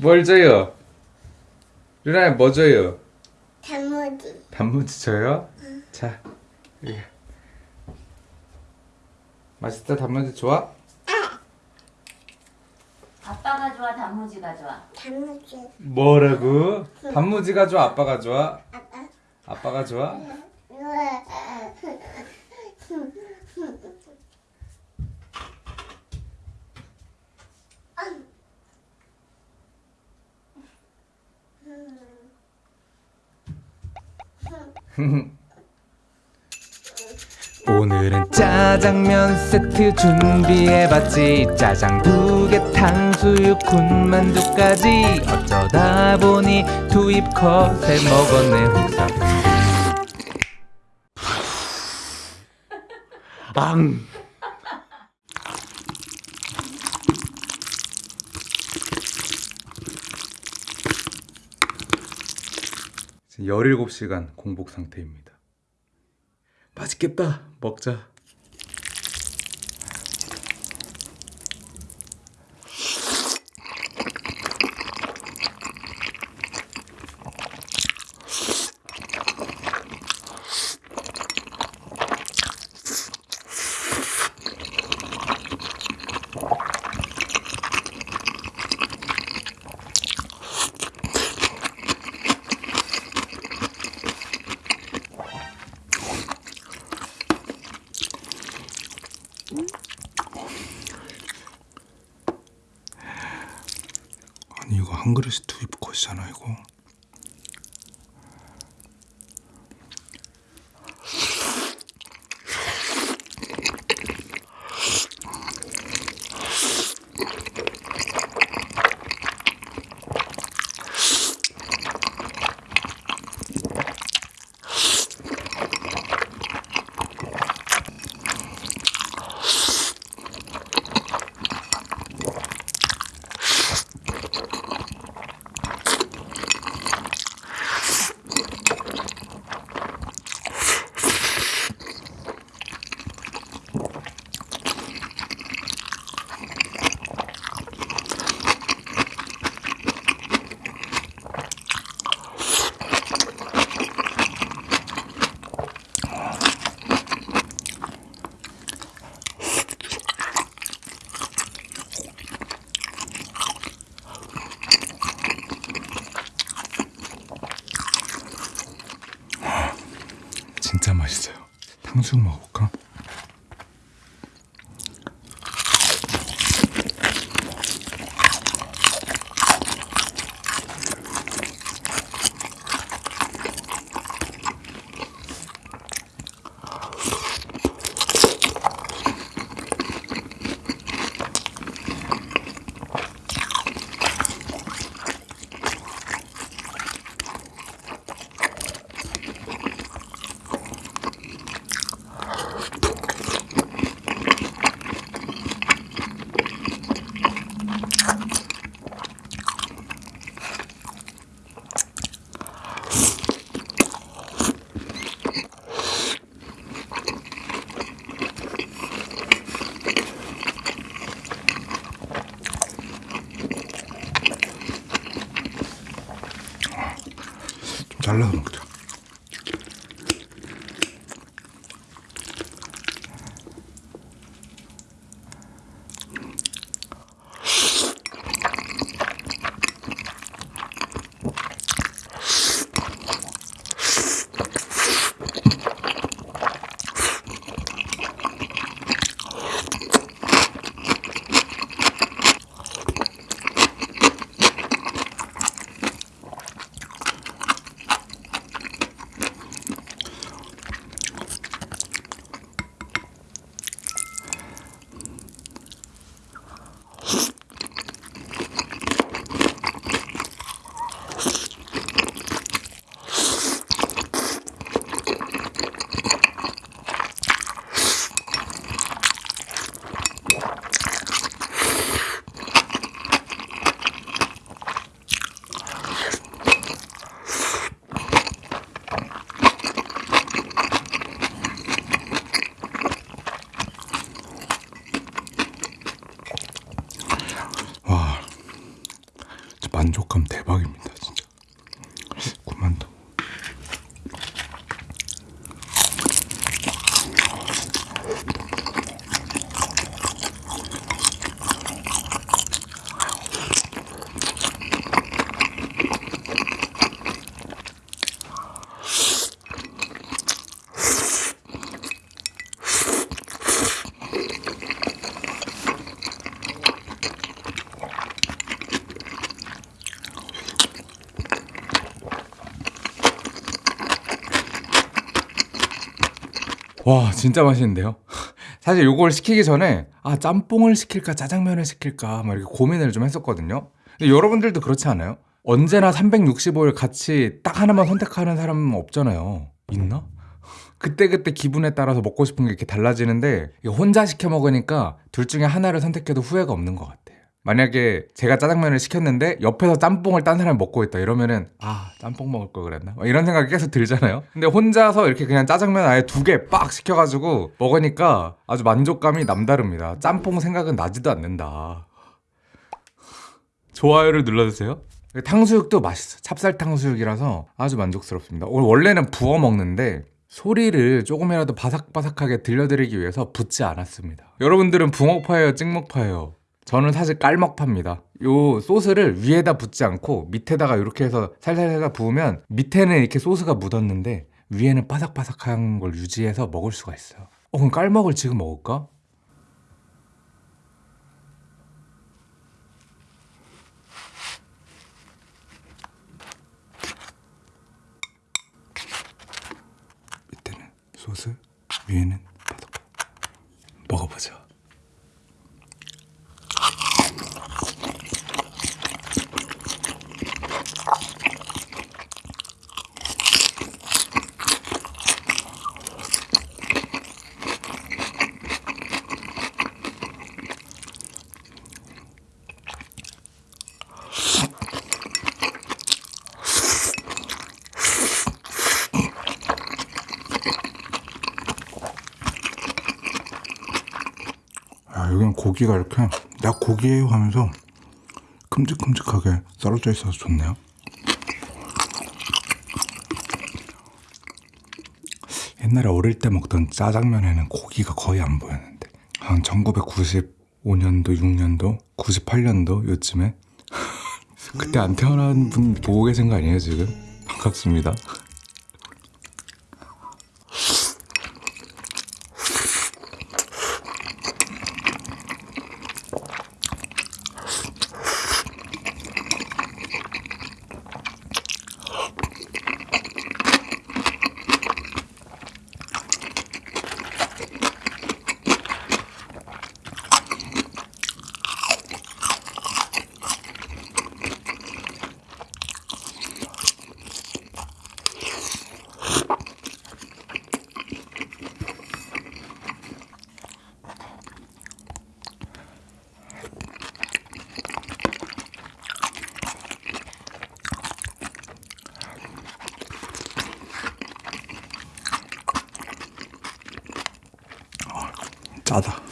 뭘 줘요? 루나야 뭐 줘요? 단무지. 단무지 줘요? 자 여기 맛있다 단무지 좋아? 아빠가 좋아, 단무지가 좋아. 단무지. 뭐라고? 단무지가 좋아 아빠가 좋아? 아빠. 아빠가 좋아? 오늘은 짜장면 세트 준비해봤지. 짜장 두개 탕수육 군만두까지. 어쩌다 보니 투입 컷에 먹었네 혹사. 앙 17시간 공복 상태입니다. 맛있겠다. 먹자 아니 이거 한 그릇 투입 컷이잖아 이거 진짜 맛있어요 탕수육 먹어볼까? 먹자 만 와 진짜 맛있는데요? 사실 요걸 시키기 전에 아 짬뽕을 시킬까 짜장면을 시킬까 막 이렇게 고민을 좀 했었거든요 근데 여러분들도 그렇지 않아요? 언제나 365일 같이 딱 하나만 선택하는 사람은 없잖아요 있나? 그때그때 기분에 따라서 먹고 싶은 게 이렇게 달라지는데 혼자 시켜 먹으니까 둘 중에 하나를 선택해도 후회가 없는 것 같아요 만약에 제가 짜장면을 시켰는데 옆에서 짬뽕을 딴 사람이 먹고 있다 이러면은 아 짬뽕 먹을 걸 그랬나? 막 이런 생각이 계속 들잖아요. 근데 혼자서 이렇게 그냥 짜장면 아예 두 개 빡 시켜가지고 먹으니까 아주 만족감이 남다릅니다. 짬뽕 생각은 나지도 않는다. 좋아요를 눌러주세요. 탕수육도 맛있어. 찹쌀 탕수육이라서 아주 만족스럽습니다. 오늘 원래는 부어 먹는데 소리를 조금이라도 바삭바삭하게 들려드리기 위해서 붓지 않았습니다. 여러분들은 붕어파예요 찍먹파예요 저는 사실 깔먹파입니다. 요 소스를 위에다 붓지 않고 밑에다가 이렇게 해서 살살살살 부으면 밑에는 이렇게 소스가 묻었는데 위에는 바삭바삭한 걸 유지해서 먹을 수가 있어요. 어, 그럼 깔먹을 지금 먹을까? 밑에는 소스 위에는 바삭 먹어보자 고기가 이렇게 야 고기예요 하면서 큼직큼직하게 썰어져 있어서 좋네요. 옛날에 어릴 때 먹던 짜장면에는 고기가 거의 안 보였는데 한 1995년도, 6년도, 98년도 요쯤에 그때 안 태어난 분 보고 계신 거 아니에요 지금? 반갑습니다. 짜다.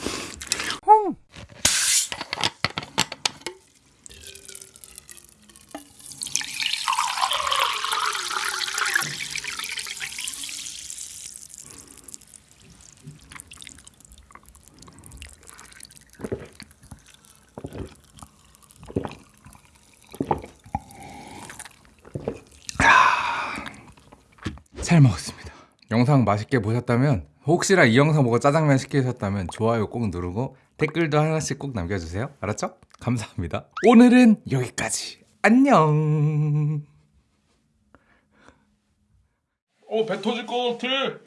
잘 먹었습니다. 영상 맛있게 보셨다면 혹시나 이 영상 보고 짜장면 시키셨다면 좋아요 꼭 누르고 댓글도 하나씩 꼭 남겨주세요. 알았죠? 감사합니다. 오늘은 여기까지. 안녕. 어 배 터질 것 같아.